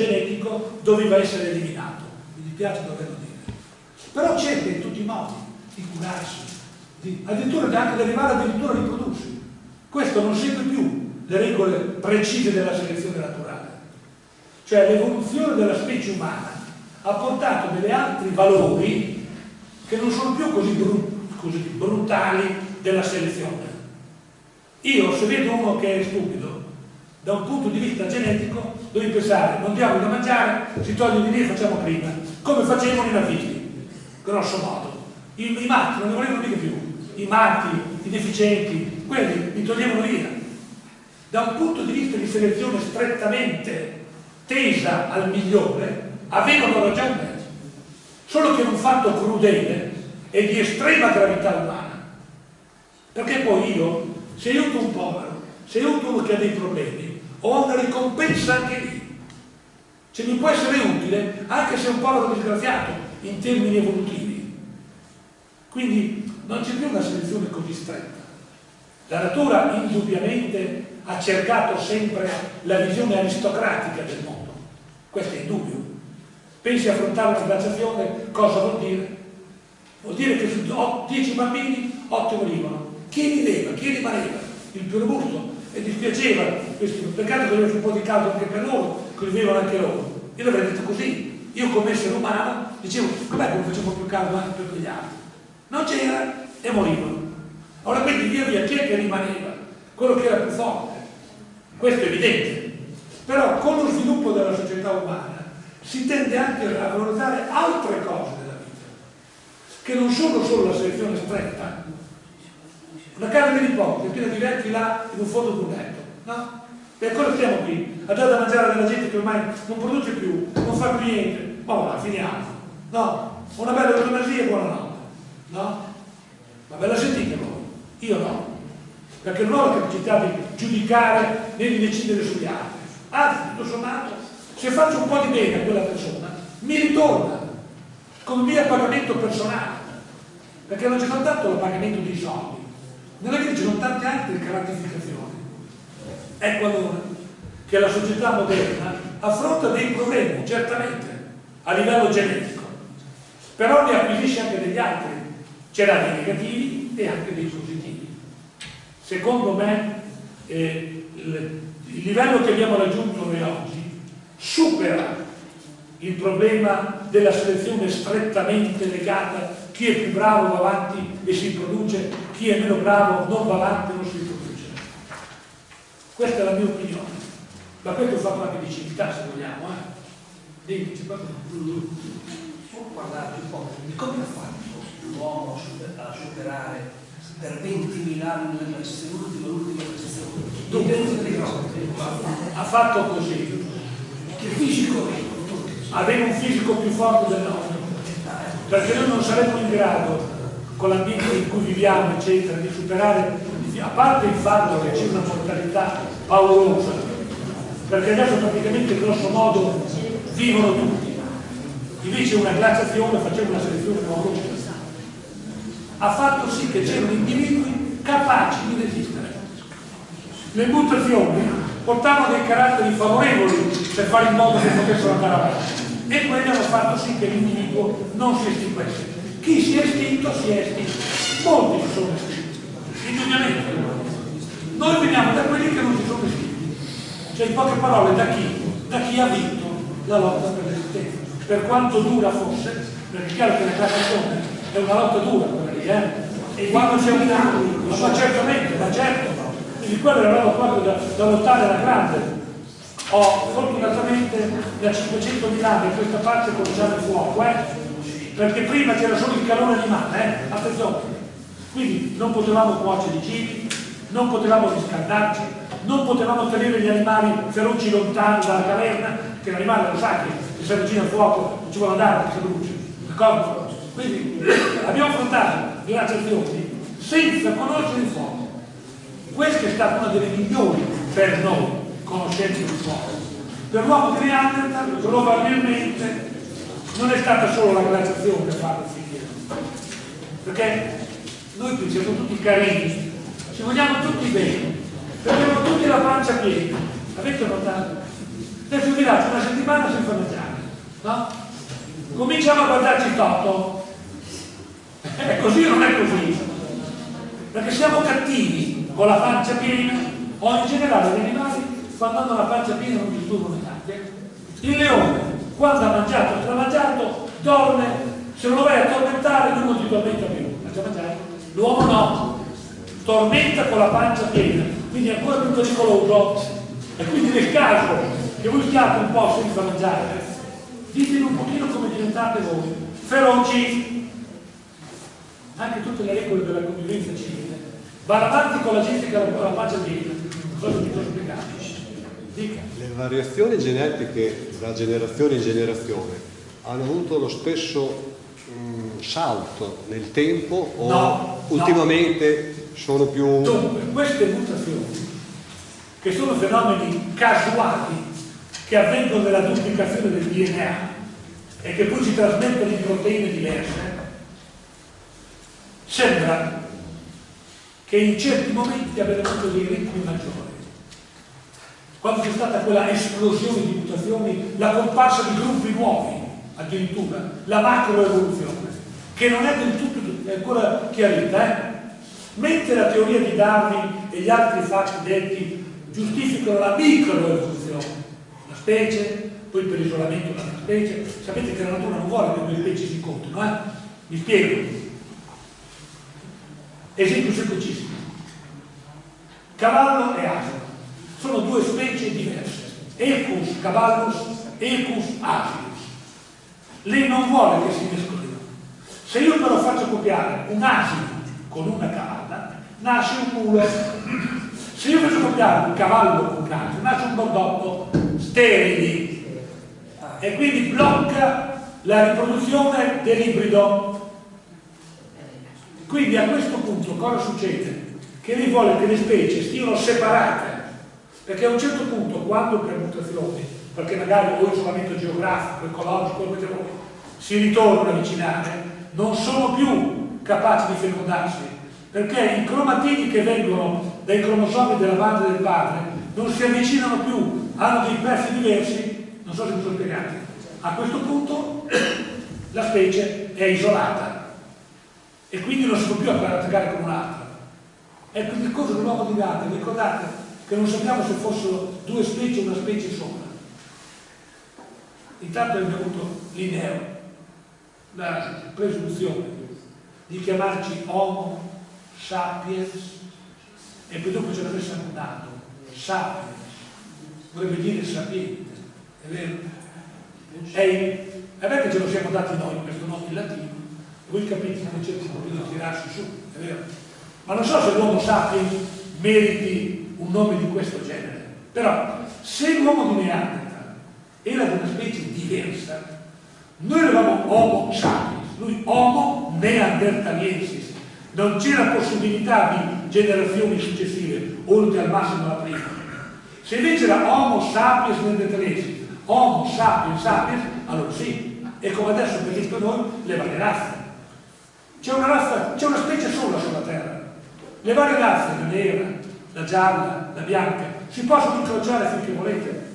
genetico doveva essere eliminato. Mi dispiace doverlo dire. Però cerca in tutti i modi di curarsi, di, addirittura di anche di arrivare addirittura a riprodursi. Questo non segue più le regole precise della selezione naturale. Cioè l'evoluzione della specie umana ha portato degli altri valori che non sono più così, bru così brutali della selezione. Io se vedo uno che è stupido, da un punto di vista genetico, devi pensare, non diamo da mangiare, si toglie di lì e facciamo prima, come facevano i nazisti, grosso modo. I, i matti non ne volevano mica più, i matti, i deficienti, quelli li toglievano via. Da un punto di vista di selezione strettamente tesa al migliore, avevano ragione, solo che un fatto crudele e di estrema gravità umana. Perché poi io, se aiuto un povero, se aiuto uno che ha dei problemi, ho una ricompensa anche lì. Cioè mi può essere utile anche se è un povero disgraziato in termini evolutivi. Quindi non c'è più una selezione così stretta. La natura indubbiamente ha cercato sempre la visione aristocratica del mondo. Questo è indubbio. Pensi a affrontare una glaciazione, cosa vuol dire? Vuol dire che su 10 bambini 8 morivano. Chi viveva? Chi rimaneva? Il più robusto. E dispiaceva, questo, peccato che avesse un po' di caldo anche per loro, che vivevano anche loro. Io l'avrei detto così. Io come essere umano dicevo, com'è che facciamo più caldo anche per quegli altri? Non c'era e morivano. Ora quindi via via chi è che rimaneva? Quello che era più forte. Questo è evidente. Però con lo sviluppo della società umana si tende anche a valorizzare altre cose della vita, che non sono solo la selezione stretta. Una casa di nipote piena di vecchi là in un fondo di un letto, no? E ancora stiamo qui, a dare da mangiare della gente che ormai non produce più, non fa più niente, ma va, finiamo. No? Una bella eutanasia e buonanotte, no? Ma ve la sentite voi? Io no, perché non ho la capacità di giudicare né di decidere sugli altri. Anzi, tutto sommato, se faccio un po' di bene a quella persona, mi ritorna come mio pagamento personale, perché non c'è soltanto il pagamento dei soldi, nella vita ci sono tante altre gratificazioni. Ecco allora che la società moderna affronta dei problemi, certamente, a livello genetico, però ne acquisisce anche degli altri. C'era dei negativi e anche dei positivi. Secondo me eh, il livello che abbiamo raggiunto noi oggi supera il problema della selezione strettamente legata chi è più bravo va avanti e si produce, chi è meno bravo non va avanti e non si produce. Questa è la mia opinione, ma questo è fatto anche di civiltà se vogliamo. Eh? Dimmi, c'è Può parlare un po' di come ha fatto l'uomo a superare per 20.000 anni l'ultima l'ultima prestazione? Ha fatto così, che fisico aveva un fisico più forte del nostro perché noi non saremmo in grado con l'ambiente in cui viviamo eccetera di superare a parte il fatto che c'è una mortalità paurosa perché adesso praticamente grosso modo vivono tutti. Invece una glaciazione faceva una selezione paurosa ha fatto sì che c'erano individui capaci di resistere. Le mutazioni portavano dei caratteri favorevoli per fare in modo che potessero andare avanti. E quelli hanno fatto sì che l'individuo non si estinguesse. Chi si è estinto si è estinto molti si sono estinti indubbiamente noi veniamo da quelli che non si sono estinti cioè in poche parole da chi? da chi ha vinto la lotta per l'esistenza per quanto dura fosse perché è chiaro che la classificazione è una lotta dura quella lì eh? e quando c'è un ma certamente ma certo quindi quello era proprio da, da lottare alla grande. Ho fortunatamente da 500 anni questa parte cominciato il fuoco, eh? perché prima c'era solo il calore animale, eh? attenzione. Quindi non potevamo cuocere i cibi, non potevamo riscaldarci, non potevamo tenere gli animali feroci lontani dalla caverna, che l'animale lo sa che si avvicina al fuoco non ci vuole andare si brucia. D'accordo? Quindi abbiamo affrontato le azioni senza conoscere il fuoco. Questa è stata una delle migliori per noi conoscenze di fuoco. Per l'uomo di Neanderthal probabilmente non è stata solo la glaciazione a farlo finire. Perché noi qui siamo tutti carini, ci vogliamo tutti bene, abbiamo tutti la pancia piena. Avete notato? Vi lascio una settimana senza mangiare, no? Cominciamo a guardarci toto. È così o non è così? Perché siamo cattivi con la pancia piena, o in generale gli animali quando hanno la pancia piena non disturbano neanche. Il leone, quando ha mangiato e stramangiato, dorme, se non lo vai a tormentare lui non ti tormenta più. L'uomo no, tormenta con la pancia piena, quindi è ancora più pericoloso. E quindi nel caso che voi stiate un po' senza mangiare, ditemi un pochino come diventate voi, feroci, anche tutte le regole della convivenza civile, vanno avanti con la gente che ha la pancia piena, cosa mi sono spiegato? Dica. Le variazioni genetiche da generazione in generazione hanno avuto lo stesso mh, salto nel tempo o No, ultimamente sono più... Dunque, queste mutazioni, che sono fenomeni casuali che avvengono nella duplicazione del DNA e che poi si trasmettono in proteine diverse, sembra che in certi momenti abbiano avuto dei ritmi maggiori. Quando c'è stata quella esplosione di mutazioni, la comparsa di gruppi nuovi, addirittura, la macroevoluzione, che non è del tutto ancora chiarita, eh? Mentre la teoria di Darwin e gli altri fatti detti giustificano la microevoluzione, la specie, poi per isolamento della specie, sapete che la natura non vuole che due specie si incontrino, eh? Vi spiego. Esempio semplicissimo. Cavallo e asino sono due specie diverse. Equus cavallus, Equus asinus. Lei non vuole che si mescolino. Se io però faccio copiare un asino con una cavalla, nasce un mulo. Se io faccio copiare un cavallo con un asino, nasce un bordotto sterili e quindi blocca la riproduzione dell'ibrido. Quindi a questo punto cosa succede? Che lei vuole che le specie stiano separate, perché a un certo punto, quando per mutazioni, perché magari o isolamento geografico, ecologico, si ritornano a avvicinare, non sono più capaci di fecondarsi, perché i cromatidi che vengono dai cromosomi della madre e del padre non si avvicinano più, hanno dei pezzi diversi, non so se mi sono spiegato. A questo punto la specie è isolata e quindi non si può più attaccare con un'altra. È il discorso dell'uomo di Gaia, ricordate che non sappiamo se fossero due specie o una specie sola. Intanto è venuto Linneo, la presunzione di chiamarci Homo sapiens e poi dopo ce l'avesse annullato, sapiens, vorrebbe dire sapiente, è vero? È vero che ce lo siamo dati noi questo nome in latino, voi capite come un pochino di tirarsi su, è vero? Ma non so se l'uomo sapiens meriti un nome di questo genere, però se l'uomo di Neanderthal era di una specie diversa, noi eravamo Homo sapiens, lui Homo neanderthaliensis, non c'era possibilità di generazioni successive, oltre al massimo la prima. Se invece era Homo sapiens neanderthaliensis, Homo sapiens sapiens, allora sì, è come adesso per esempio noi le varie razze. C'è una razza, c'è una specie sola sulla Terra. Le varie razze, la nera, la gialla, la bianca, si possono incrociare finché volete.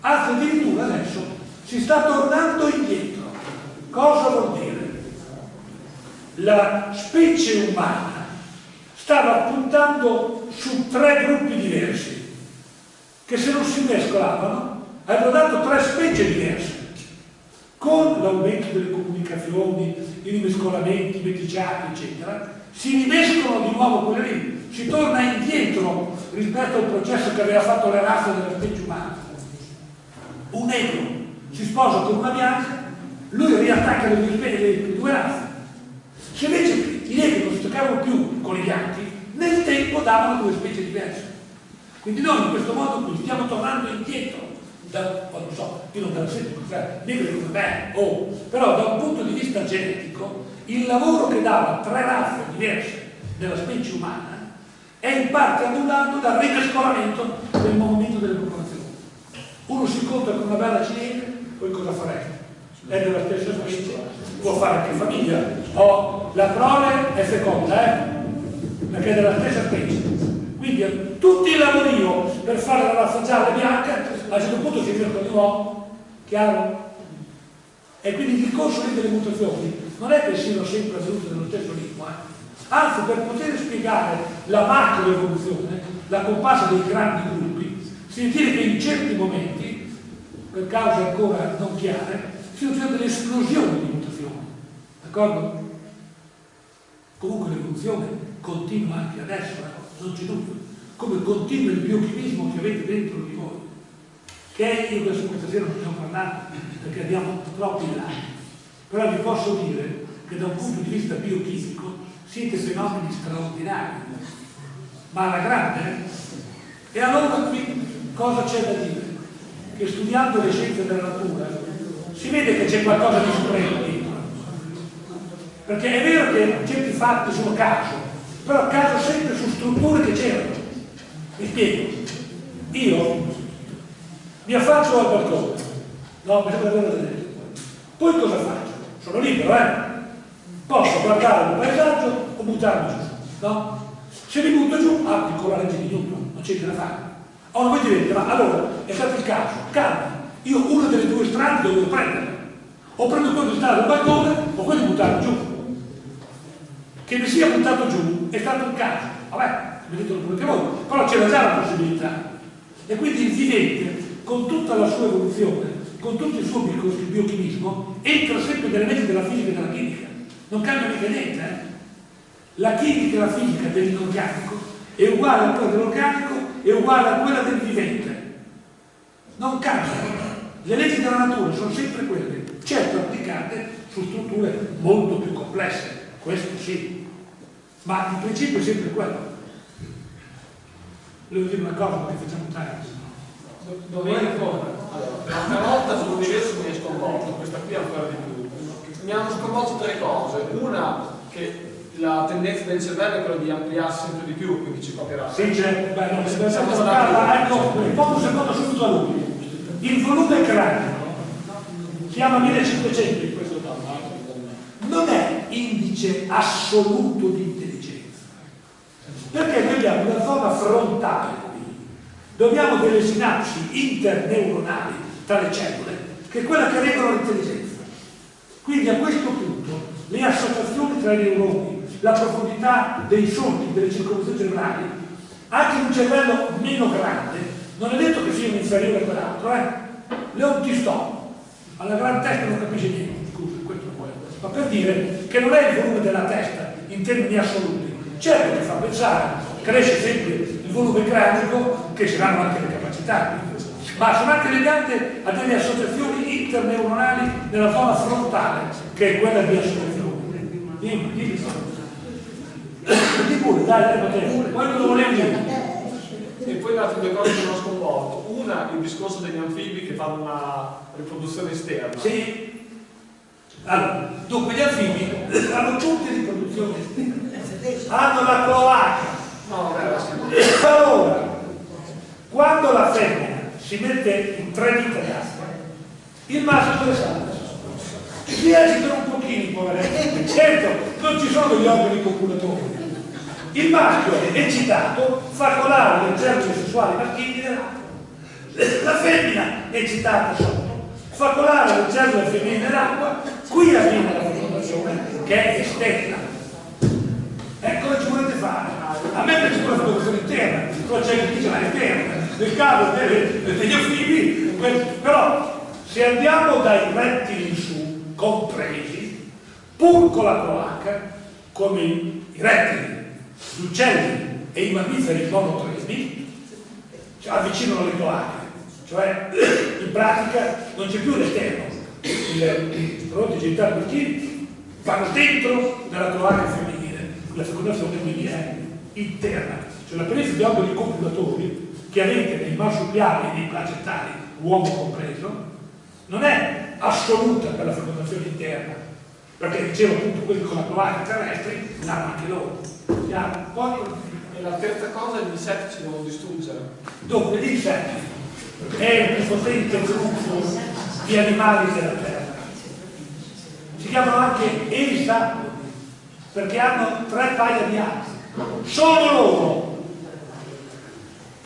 Anzi, addirittura adesso si sta tornando indietro. Cosa vuol dire? La specie umana stava puntando su tre gruppi diversi che se non si mescolavano avrebbero dato tre specie diverse con l'aumento delle comunicazioni, i rimescolamenti, i meticciati, eccetera, si rimescolano di nuovo quelle lì, si torna indietro rispetto al processo che aveva fatto le razze della specie umana. Un negro si sposa con una bianca, lui riattacca le due, le due razze. Se invece i negri non si toccavano più con i bianchi, nel tempo davano due specie diverse. Quindi noi in questo modo qui stiamo tornando indietro da, non so, io non te la sento, negri come me, oh, però da un punto di vista genetico, il lavoro che dava tre razze diverse nella specie umana è in parte annullato dal rimescolamento del movimento delle popolazioni. Uno si incontra con una bella cinese, poi cosa farei? È della stessa specie, può fare anche famiglia, o la prole è feconda, eh? perché è della stessa specie. Quindi tutto il lavorio per fare la razza bianca a un certo punto si riescono di nuovo, chiaro? E quindi il corso delle mutazioni non è che siano sempre avvenute nello stesso ritmo, eh? anzi per poter spiegare la macro evoluzione, la comparsa dei grandi gruppi, si ritiene che in certi momenti, per cause ancora non chiare, siano state delle di mutazioni, d'accordo? Comunque l'evoluzione continua anche adesso, eh? non c'è dubbio, come continua il biochimismo che avete dentro di voi, che io adesso questa sera non stiamo parlando perché andiamo troppo in là, però vi posso dire che da un punto di vista biochimico siete fenomeni straordinari, ma alla grande. Eh? E allora qui cosa c'è da dire? Che studiando le scienze della natura si vede che c'è qualcosa di supremo dietro. Perché è vero che certi fatti sono caso, però caso sempre su strutture che c'erano. Mi spiego. Io mi affaccio al balcone, no, mi sembra vedere Poi cosa faccio? Sono libero, eh? Posso guardare il paesaggio o buttarmi giù, no? Se mi butto giù, applico la legge di Newton, non c'è niente da fare. Ora voi direte, ma allora è stato il caso, calma, io una delle due strade dovevo prendere. O prendo quello di stare al balcone o quello di buttarmi giù. Che mi sia buttato giù è stato il caso. Vabbè, vedete pure che voi, però c'era già la possibilità. E quindi il vivente, con tutta la sua evoluzione, con tutto il suo biochimismo, entra sempre nelle leggi della fisica e della chimica. Non cambia mica niente, eh? La chimica e la fisica dell'inorganico è uguale a quella dell'organico, è uguale a quella del vivente. Non cambia. Le leggi della natura sono sempre quelle, certo applicate su strutture molto più complesse, questo sì, ma il principio è sempre quello. Volevo dire una cosa perché facciamo tardi. Dove ancora? Allora, una volta sull'universo mi è sconvolto, questa qui ancora di più. Mi hanno sconvolto tre cose. Una, che la tendenza del cervello è quella di ampliarsi sempre di più, quindi ci copierà. Sì, c'è, beh, ecco, riposo un secondo subito a lui. Il volume cranico, chiama 1500 in questo dato, non è indice assoluto di intelligenza, perché noi abbiamo una zona frontale qui, abbiamo delle sinapsi interneuronali tra le cellule, che è quella che regolano l'intelligenza. Quindi a questo punto le associazioni tra i neuroni, la profondità dei solchi, delle circonvoluzioni cerebrali, anche in un cervello meno grande, non è detto che sia un inferiore a quell'altro, eh? Leon Tistò, alla gran testa non capisce niente, scusa, questo non vuole, ma per dire che non è il volume della testa in termini assoluti. Certo che fa pensare, cresce sempre il volume cranico, che saranno anche le capacità, ma sono anche legate a delle associazioni interneuronali nella zona frontale, che è quella di associazione. Dimmi, dimmi. Di pure, dai, dai, dai, quello lo volevo dire. E poi le altre due cose che mi hanno sconvolto. Una, il discorso degli anfibi che fanno una riproduzione esterna. Sì. Allora, dunque gli anfibi hanno tutte riproduzioni esterne. Hanno la cloaca. No, vabbè, Allora, quando la femmina si mette in tre dita il maschio dove sta? Si agitano un pochino, poveretti. Certo, non ci sono gli organi copulatori. Il maschio eccitato fa colare le cellule sessuali maschili nell'acqua. La femmina eccitata sotto fa colare le cellule femminili nell'acqua, qui avviene la fecondazione che è esterna. Ecco cosa ci volete fare? A me piace la fecondazione interna, poi c'è chi dice la esterna, nel caso degli anfibi, però se andiamo dai rettili compresi, pur con la cloaca, come i rettili, gli uccelli e i mammiferi monotreismi, cioè, avvicinano le cloache, cioè in pratica non c'è più l'esterno, i prodotti genitali maschili vanno dentro nella cloaca femminile, la fecondazione quindi è interna, cioè la presenza di organi copulatori che avete nei marsupiali e nei placentali, uomo compreso, non è assoluta per la fecondazione interna, perché dicevo appunto quelli con cloaca terrestri l'hanno anche loro. Chiaro? Poi E la terza cosa è gli insetti ci devono distruggere. Dunque, gli insetti è il più potente gruppo di animali della Terra. Si chiamano anche elisapodi, perché hanno tre paia di ali. Solo loro.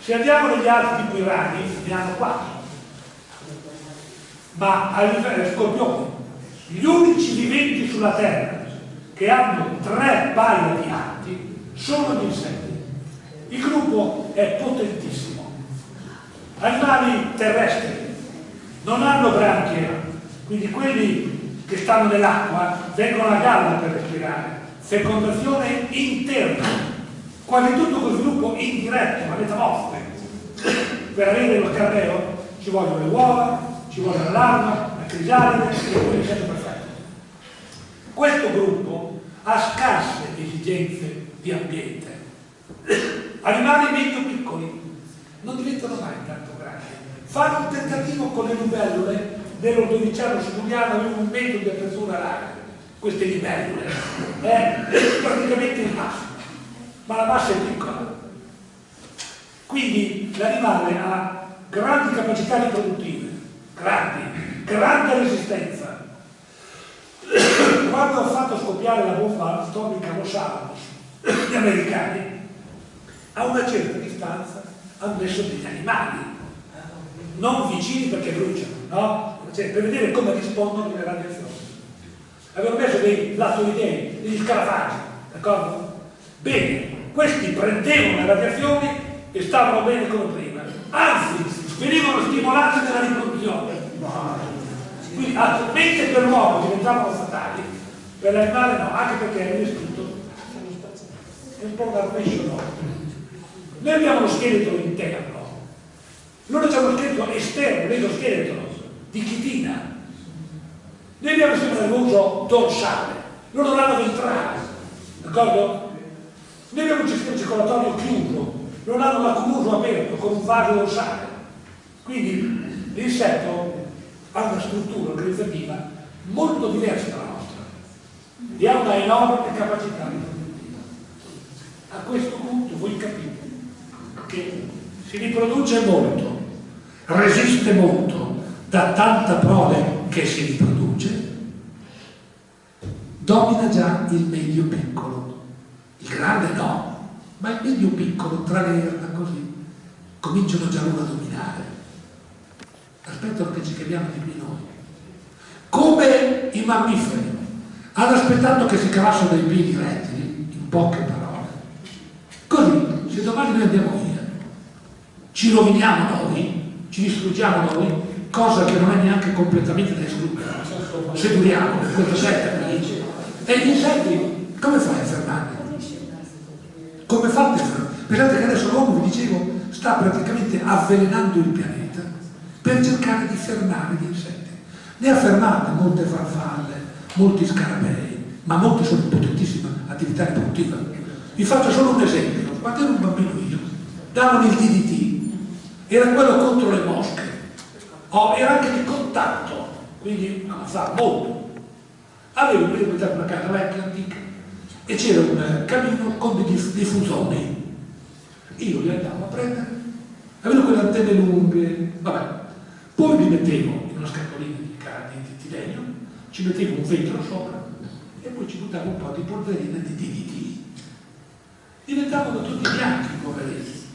Se andiamo negli altri tipo i ragni, ne hanno quattro. Ma a livello scorpioni, gli unici viventi sulla Terra che hanno tre paia di arti sono gli insetti. Il gruppo è potentissimo. Animali terrestri non hanno branchie, quindi quelli che stanno nell'acqua vengono a galla per respirare. Fecondazione interna, quasi tutto con sviluppo indiretto, la metamorfosi. Per avere lo scarabeo ci vogliono le uova, ci vuole la larva, la crisalide e poi l'insetto perfetto. Questo gruppo ha scarse esigenze di ambiente. Animali medio piccoli non diventano mai tanto grandi. Fanno un tentativo con le libellule dell'ordoviciano simuliano aveva un metro di apertura larga. Queste libellule è praticamente il massimo, ma la massa è piccola. Quindi l'animale ha grandi capacità riproduttive, grandi, grande resistenza. Quando ho fatto scoppiare la bomba atomica Los Alamos, gli americani, a una certa distanza hanno messo degli animali, non vicini perché bruciano, no? Cioè, per vedere come rispondono alle radiazioni. Avevano messo dei lattoidei, degli scarafaggi, d'accordo? Bene, questi prendevano le radiazioni e stavano bene come prima, anzi venivano stimolati nella riproduzione. Quindi, mentre per l'uomo diventavano fatali, per l'animale no, anche perché è distrutto. È un po' arpescio no. Noi abbiamo lo scheletro interno, loro hanno lo scheletro esterno, l'esoscheletro di chitina. Noi abbiamo sistema nervoso dorsale, loro l'hanno ventrale, d'accordo? Noi abbiamo un sistema circolatorio chiuso, loro hanno l'accumulo aperto con un vaso dorsale. Quindi l'insetto ha una struttura organizzativa molto diversa dalla nostra e ha una enorme capacità riproduttiva. A questo punto voi capite che si riproduce molto, resiste molto, da tanta prole che si riproduce, domina già il medio piccolo. Il grande no, ma il medio piccolo tra le erba così cominciano già loro a dominare. Aspettano che ci chiamiamo di noi. Come i mammiferi hanno aspettato che si cavassero dai piedi rettili, in poche parole. Così, se domani noi andiamo via, ci roviniamo noi, ci distruggiamo noi, cosa che non è neanche completamente da escludere. Se duriamo setta qui, e gli insetti, come fai a fermarli? Come fate a fermarli? Pensate che adesso l'uomo, vi dicevo, sta praticamente avvelenando il pianeta per cercare di fermare gli insetti. Ne ha fermate molte farfalle, molti scarabei, ma molti sono in potentissima attività riproduttiva. Vi faccio solo un esempio. Quando ero un bambino io, davano il DDT, era quello contro le mosche, oh, era anche di contatto, quindi ammazzava molto. Avevo una casa vecchia, antica, e c'era un camino con dei diffusoni. Io li andavo a prendere, avevo quelle antenne lunghe, vabbè. Poi li mettevo in una scatolina di, di, di legno, ci mettevo un vetro sopra e poi ci buttavo un po' di polverina di DDT. Diventavano tutti bianchi, poveretti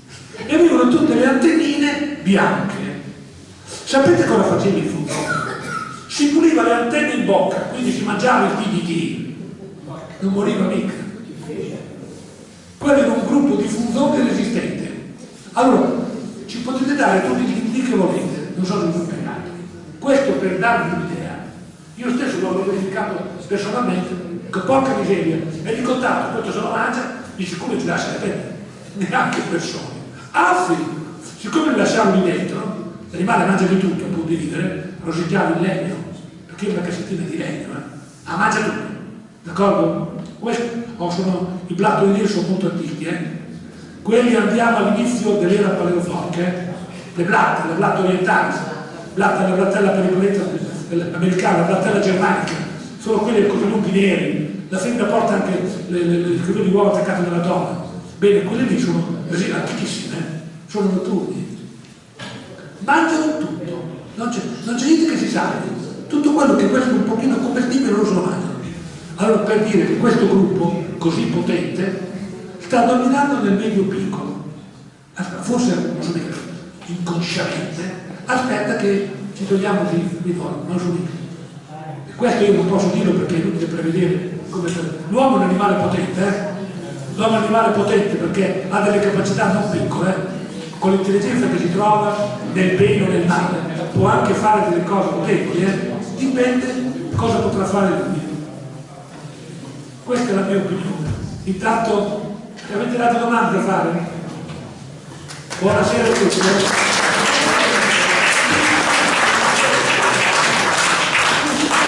e avevano tutte le antennine bianche. Sapete cosa faceva il fungone? Si puliva le antenne in bocca, quindi si mangiava il DDT, non moriva mica. Quello era un gruppo di funzoni resistente. Allora, ci potete dare tutti i DDT che volete, non so se vi pagate. Questo per darvi un'idea. Io stesso l'ho verificato personalmente, che porca miseria, è di contatto, questo come ti lascia le penne, neanche persone. Anzi, siccome li lasciamo lì dentro, l'animale mangia di tutto pur di vivere, rosicchiamo il legno, perché è una cassettina di legno, eh? ah, mangia tutto, d'accordo? Oh, sono, i blattolini sono molto antichi, eh? quelli andiamo all'inizio dell'era paleozoica, eh? Le blatte, le blatte orientali, blatta, la blattella americana, la blattella germanica, sono quelle così lunghi neri, la femmina porta anche le, le, le, le, uova attaccate nella donna, Bene, quelle lì sono antichissime, sono notturni. Mangiano tutto, non c'è, niente che si salvi. Tutto quello che questo è un pochino commestibile loro se lo mangiano. Allora per dire che questo gruppo così potente sta dominando nel medio piccolo, forse non so dire, inconsciamente, aspetta che ci togliamo di, di non giudizio. Questo io non posso dirlo perché è inutile prevedere. L'uomo è un animale potente, eh? L'uomo è un animale potente perché ha delle capacità non piccole, eh? con l'intelligenza che si trova nel bene o nel male, può anche fare delle cose potenti, eh? dipende cosa potrà fare lui. Questa è la mia opinione. Intanto, avete date domande da fare? お話よせしい。